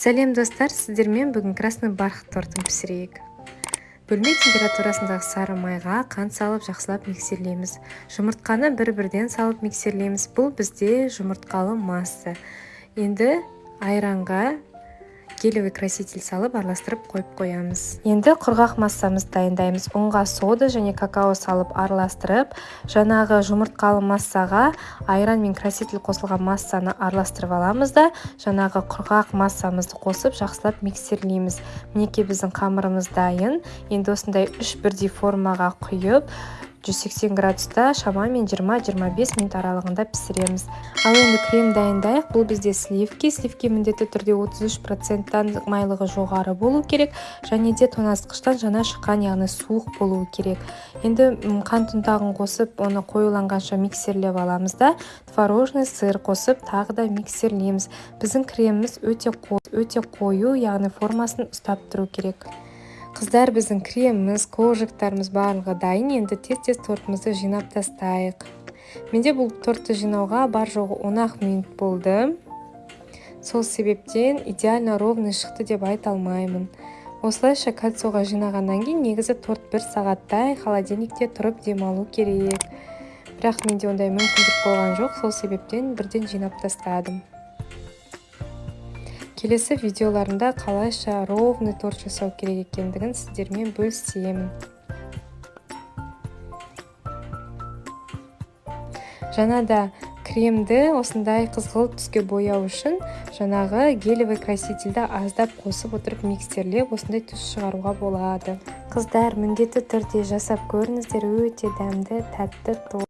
сәлем достар. Сіздермен бүгін красный бархат тортын пісірейік. Бөлме температурасындағы сары майға қант салып жақсылап миксерлейміз. Жұмыртқаны бір-бірден салып миксерлейміз. Бұл бізде жұмыртқалы масса. Енді айранға гелевый краситель салып араластырып қойып қоямыз. Енді құрғақ массамызды дайындаймыз. Ұнға сода және какао салып араластырып жаңағы жұмыртқалы массаға айран мен краситель қосылған массаны араластырып аламыз да жаңағы құрғақ массамызды қосып жақсылап миксерлейміз. Мінекей біздің қамырымыз дайын. Енді осындай үш бірдей формаға құйып 180 градуста шамамен 20-25 минут аралығында пісіреміз. Ал енді крем дайындайық. Бұл бізде сливки. Сливки міндетті түрде 33 проценттан майлығы жоғары болу керек және де тоңазытқыштан жаңа шыққан яғни суық болуы керек. Енді қант ұнтағын қосып оны қоюланғанша миксерлеп аламыз да творожный сыр қосып тағы да миксерлейміз. Біздің креміміз өте өте қою яғни формасын ұстап тұру керек. Қыздар біздің креміміз коржиктарымыз барлығы дайын. Енді тез тез тортымызды жинап тастайық. Менде бұл тортты жинауға бар жоғы он ақ минут болды. Сол себептен идеально ровный шықты деп айта алмаймын. Осылайша кольцоға жинағаннан кейін негізі торт бір сағаттай холодильникте тұрып демалу керек. Бірақ менде ондай мүмкіндік болған жоқ. Сол себептен бірден жинап тастадым. Келесі видеоларында қалайша ровный торт жасау керек екендігін сіздермен бөлісемін жаңа да кремді осындай қызғылт түске бояу үшін жаңағы гелевый красительді аздап қосып отырып микстерлеп осындай түс шығаруға болады. Қыздар міндетті түрде жасап көріңіздер өте дәмді тәтті